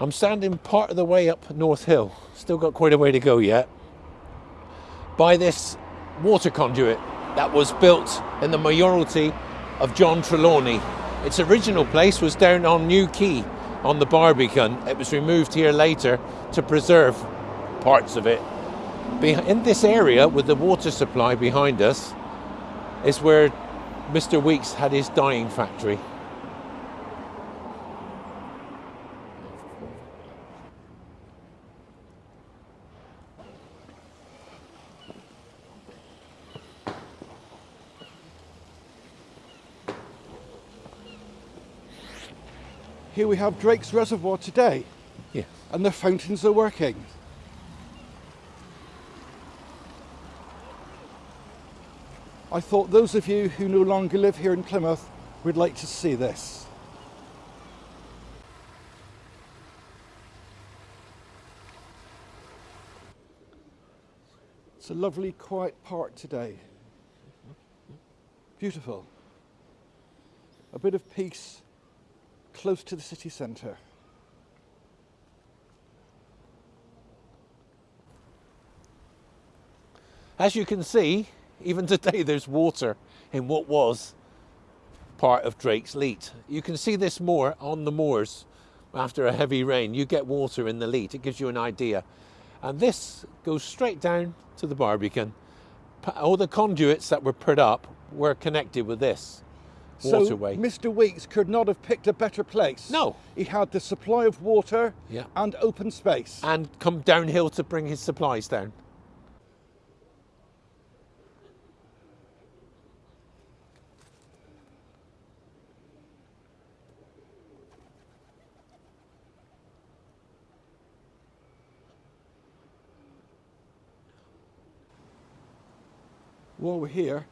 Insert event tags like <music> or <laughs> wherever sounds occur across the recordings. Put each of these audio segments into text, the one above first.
I'm standing part of the way up North Hill, still got quite a way to go yet, by this water conduit that was built in the mayoralty of John Trelawney. Its original place was down on New Quay on the Barbican. It was removed here later to preserve parts of it. In this area with the water supply behind us is where Mr Weeks had his dyeing factory. Here we have Drake's Reservoir today. Yeah. And the fountains are working. I thought those of you who no longer live here in Plymouth would like to see this. It's a lovely quiet park today. Beautiful. A bit of peace close to the city centre. As you can see, even today <laughs> there's water in what was part of Drake's Leat. You can see this moor on the moors after a heavy rain. You get water in the Leat, it gives you an idea. And this goes straight down to the Barbican. All the conduits that were put up were connected with this waterway. So Mr. Weeks could not have picked a better place. No. He had the supply of water yeah. and open space. And come downhill to bring his supplies down. While we're here,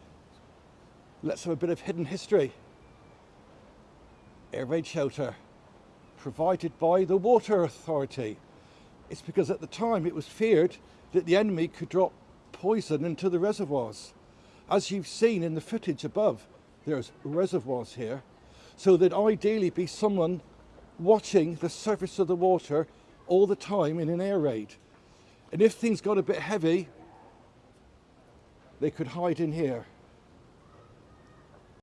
Let's have a bit of hidden history. Air raid shelter provided by the Water Authority. It's because at the time it was feared that the enemy could drop poison into the reservoirs. As you've seen in the footage above, there's reservoirs here. So there'd ideally be someone watching the surface of the water all the time in an air raid. And if things got a bit heavy, they could hide in here.